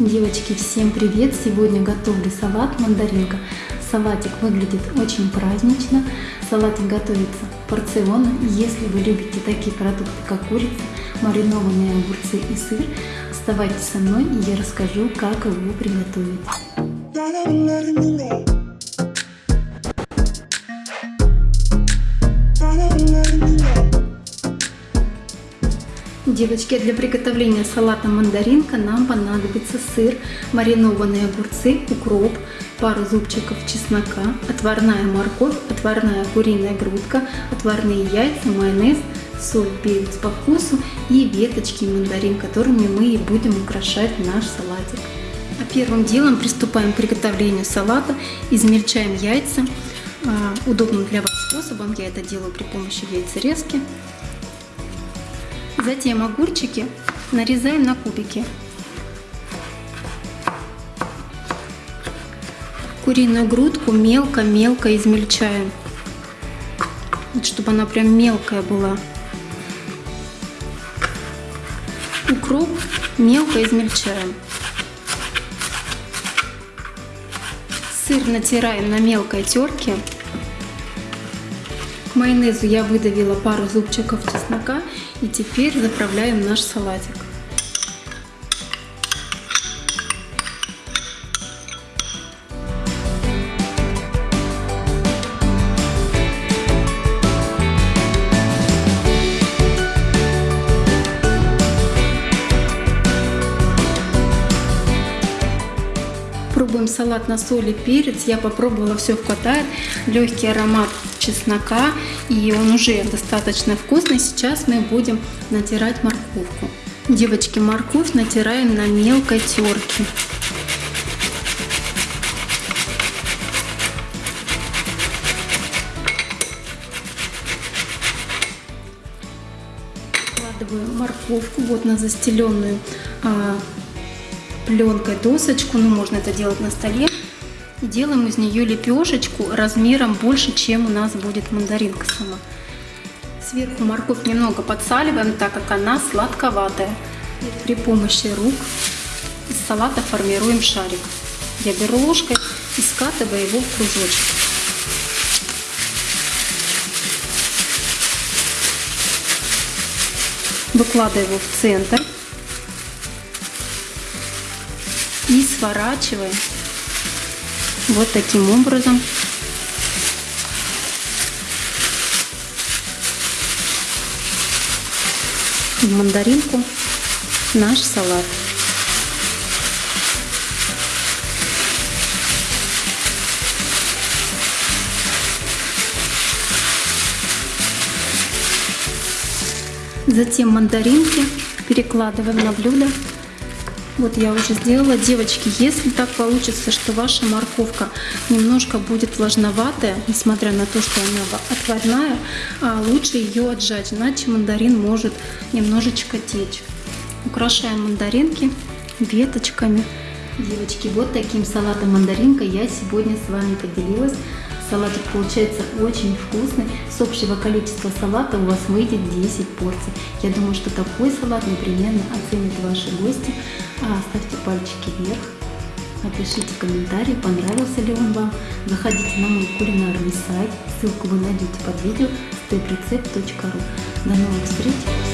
Девочки, всем привет! Сегодня готовлю салат мандаринка. Салатик выглядит очень празднично. Салатик готовится порционно. Если вы любите такие продукты, как курица, маринованные огурцы и сыр, оставайтесь со мной и я расскажу, как его приготовить. Девочки, для приготовления салата мандаринка нам понадобится сыр, маринованные огурцы, укроп, пару зубчиков чеснока, отварная морковь, отварная куриная грудка, отварные яйца, майонез, соль, перец по вкусу и веточки мандарин, которыми мы и будем украшать наш салатик. А первым делом приступаем к приготовлению салата. Измельчаем яйца. А, удобным для вас способом я это делаю при помощи яйцерезки. Затем огурчики нарезаем на кубики. Куриную грудку мелко-мелко измельчаем. Чтобы она прям мелкая была. Укроп мелко измельчаем. Сыр натираем на мелкой терке. К майонезу я выдавила пару зубчиков чеснока и теперь заправляем наш салатик. Салат на соль и перец. Я попробовала, все хватает. Легкий аромат чеснока и он уже достаточно вкусный. Сейчас мы будем натирать морковку. Девочки, морковь натираем на мелкой терке. Вкладываю морковку вот на застеленную а, пленкой досочку, ну можно это делать на столе. И делаем из нее лепешечку размером больше, чем у нас будет мандаринка сама. Сверху морковь немного подсаливаем, так как она сладковатая. При помощи рук из салата формируем шарик. Я беру ложкой и скатываю его в кружочек. Выкладываю его в центр сворачиваем вот таким образом. В мандаринку наш салат. Затем мандаринки перекладываем на блюдо вот я уже сделала. Девочки, если так получится, что ваша морковка немножко будет влажноватая, несмотря на то, что она отварная, а лучше ее отжать, иначе мандарин может немножечко течь. Украшаем мандаринки веточками. Девочки, вот таким салатом мандаринка я сегодня с вами поделилась. Салатик получается очень вкусный. С общего количества салата у вас выйдет 10 порций. Я думаю, что такой салат непременно оценят ваши гости. А, ставьте пальчики вверх. Напишите комментарий, понравился ли он вам. Заходите на мой кулинарный сайт. Ссылку вы найдете под видео steprecept.ru. До новых встреч!